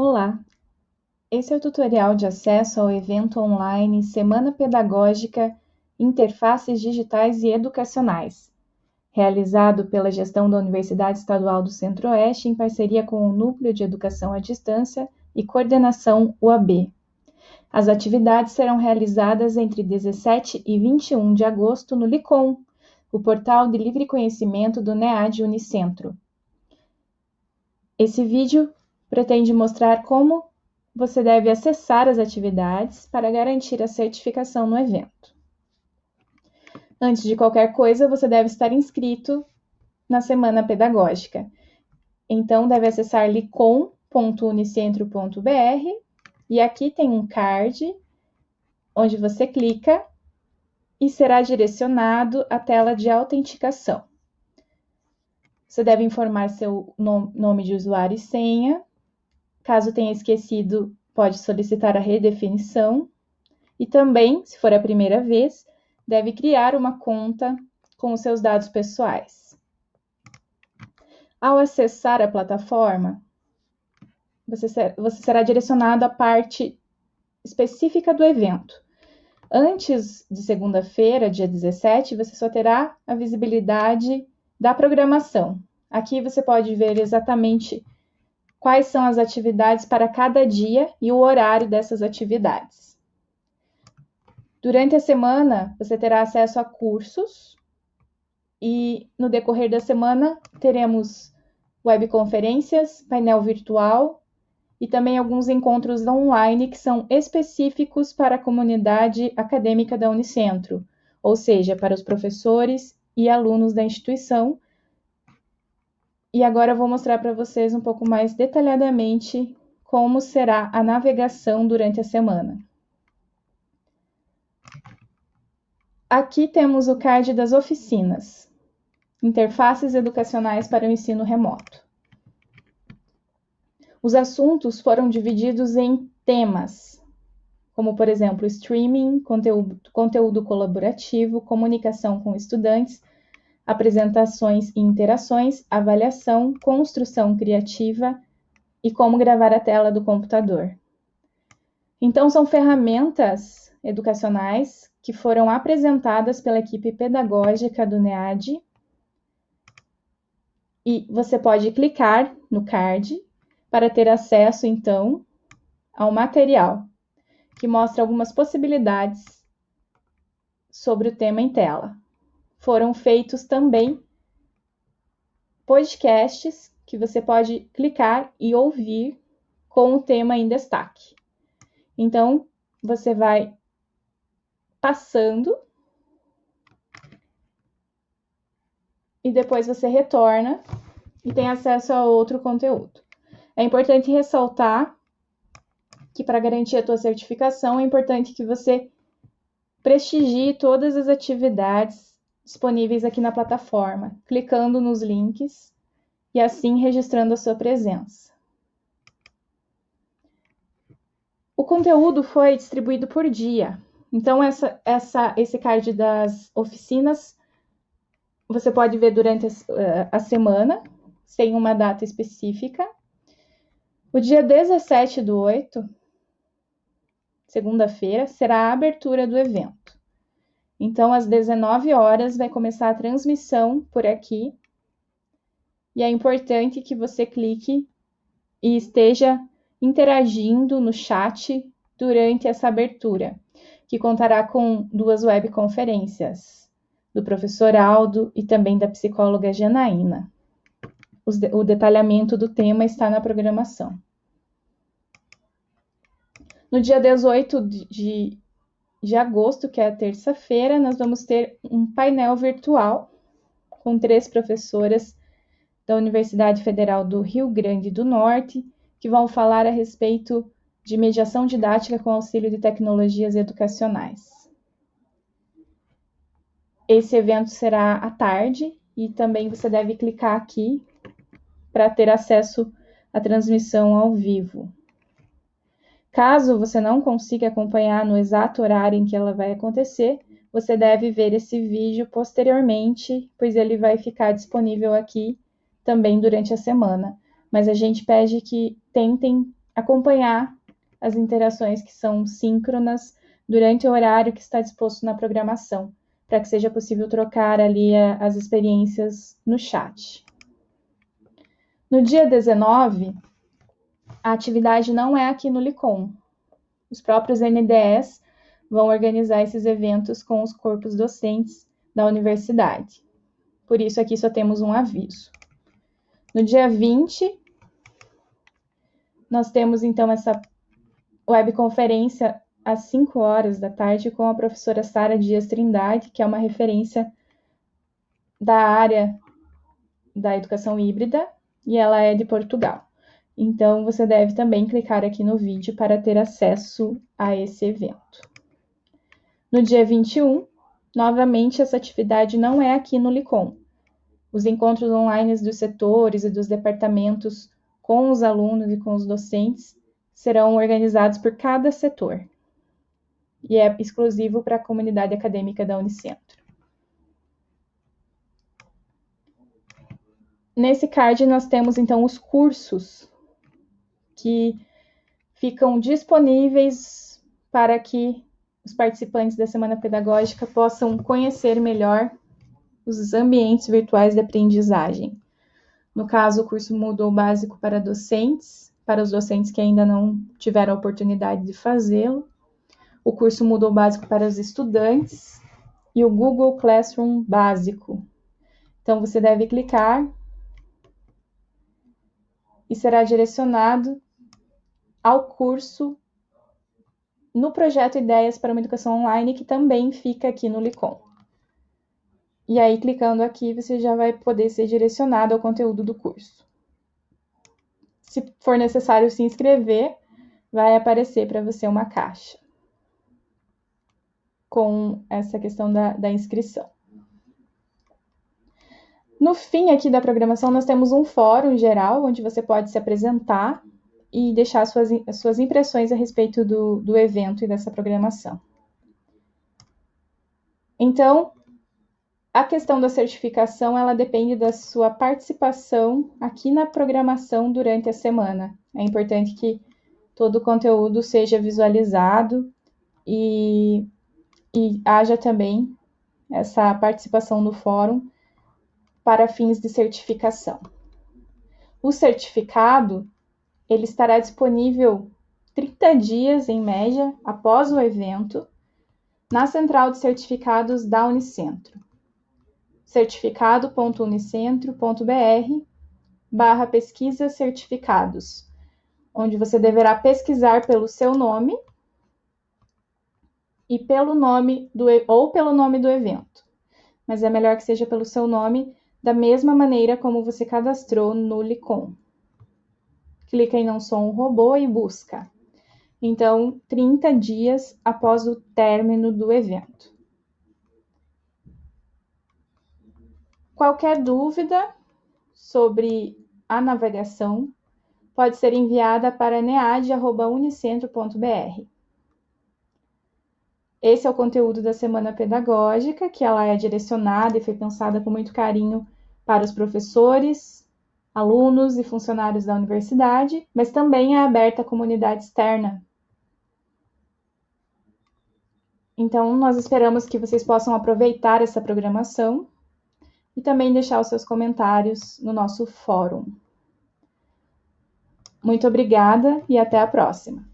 Olá! Esse é o tutorial de acesso ao evento online Semana Pedagógica Interfaces Digitais e Educacionais, realizado pela gestão da Universidade Estadual do Centro-Oeste em parceria com o Núcleo de Educação à Distância e Coordenação UAB. As atividades serão realizadas entre 17 e 21 de agosto no LICOM, o portal de livre conhecimento do NEAD Unicentro. Esse vídeo pretende mostrar como você deve acessar as atividades para garantir a certificação no evento. Antes de qualquer coisa, você deve estar inscrito na Semana Pedagógica. Então, deve acessar licom.unicentro.br e aqui tem um card onde você clica e será direcionado à tela de autenticação. Você deve informar seu nome de usuário e senha, Caso tenha esquecido, pode solicitar a redefinição. E também, se for a primeira vez, deve criar uma conta com os seus dados pessoais. Ao acessar a plataforma, você, será direcionado à parte específica do evento. Antes de segunda-feira, dia 17, você só terá a visibilidade da programação. Aqui você pode ver exatamente quais são as atividades para cada dia e o horário dessas atividades. Durante a semana, você terá acesso a cursos e no decorrer da semana teremos webconferências, painel virtual e também alguns encontros online que são específicos para a comunidade acadêmica da Unicentro, ou seja, para os professores e alunos da instituição e agora eu vou mostrar para vocês um pouco mais detalhadamente como será a navegação durante a semana. Aqui temos o card das oficinas, interfaces educacionais para o ensino remoto. Os assuntos foram divididos em temas, como por exemplo, streaming, conteúdo, conteúdo colaborativo, comunicação com estudantes, apresentações e interações, avaliação, construção criativa e como gravar a tela do computador. Então, são ferramentas educacionais que foram apresentadas pela equipe pedagógica do NEAD. E você pode clicar no card para ter acesso, então, ao material, que mostra algumas possibilidades sobre o tema em tela foram feitos também podcasts que você pode clicar e ouvir com o tema em destaque. Então, você vai passando e depois você retorna e tem acesso a outro conteúdo. É importante ressaltar que para garantir a tua certificação é importante que você prestigie todas as atividades disponíveis aqui na plataforma, clicando nos links e assim registrando a sua presença. O conteúdo foi distribuído por dia. Então, essa, essa, esse card das oficinas você pode ver durante a, eh, a semana, sem uma data específica. O dia 17 do 8, segunda-feira, será a abertura do evento. Então, às 19 horas, vai começar a transmissão por aqui. E é importante que você clique e esteja interagindo no chat durante essa abertura, que contará com duas webconferências, do professor Aldo e também da psicóloga Janaína. O detalhamento do tema está na programação. No dia 18 de de agosto, que é a terça-feira, nós vamos ter um painel virtual com três professoras da Universidade Federal do Rio Grande do Norte, que vão falar a respeito de mediação didática com auxílio de tecnologias educacionais. Esse evento será à tarde e também você deve clicar aqui para ter acesso à transmissão ao vivo. Caso você não consiga acompanhar no exato horário em que ela vai acontecer, você deve ver esse vídeo posteriormente, pois ele vai ficar disponível aqui também durante a semana. Mas a gente pede que tentem acompanhar as interações que são síncronas durante o horário que está disposto na programação, para que seja possível trocar ali as experiências no chat. No dia 19, a atividade não é aqui no Licom. Os próprios NDEs vão organizar esses eventos com os corpos docentes da universidade. Por isso, aqui só temos um aviso. No dia 20, nós temos então essa webconferência às 5 horas da tarde com a professora Sara Dias Trindade, que é uma referência da área da educação híbrida e ela é de Portugal. Então, você deve também clicar aqui no vídeo para ter acesso a esse evento. No dia 21, novamente, essa atividade não é aqui no Licom. Os encontros online dos setores e dos departamentos com os alunos e com os docentes serão organizados por cada setor e é exclusivo para a comunidade acadêmica da Unicentro. Nesse card nós temos então os cursos que ficam disponíveis para que os participantes da semana pedagógica possam conhecer melhor os ambientes virtuais de aprendizagem. No caso, o curso mudou básico para docentes, para os docentes que ainda não tiveram a oportunidade de fazê-lo. O curso mudou básico para os estudantes e o Google Classroom básico. Então, você deve clicar e será direcionado ao curso no projeto Ideias para uma Educação Online, que também fica aqui no Licom. E aí, clicando aqui, você já vai poder ser direcionado ao conteúdo do curso. Se for necessário se inscrever, vai aparecer para você uma caixa com essa questão da, da inscrição. No fim aqui da programação, nós temos um fórum geral, onde você pode se apresentar e deixar suas, suas impressões a respeito do, do evento e dessa programação. Então, a questão da certificação, ela depende da sua participação aqui na programação durante a semana. É importante que todo o conteúdo seja visualizado e, e haja também essa participação no fórum para fins de certificação. O certificado, ele estará disponível 30 dias, em média, após o evento, na central de certificados da Unicentro certificado.unicentro.br barra pesquisa certificados, onde você deverá pesquisar pelo seu nome e pelo nome do ou pelo nome do evento. Mas é melhor que seja pelo seu nome, da mesma maneira como você cadastrou no Licom. Clica em Não Sou um Robô e busca. Então, 30 dias após o término do evento. Qualquer dúvida sobre a navegação pode ser enviada para nead.unicentro.br. Esse é o conteúdo da semana pedagógica, que ela é direcionada e foi pensada com muito carinho para os professores, alunos e funcionários da universidade, mas também é aberta à comunidade externa. Então, nós esperamos que vocês possam aproveitar essa programação e também deixar os seus comentários no nosso fórum. Muito obrigada e até a próxima!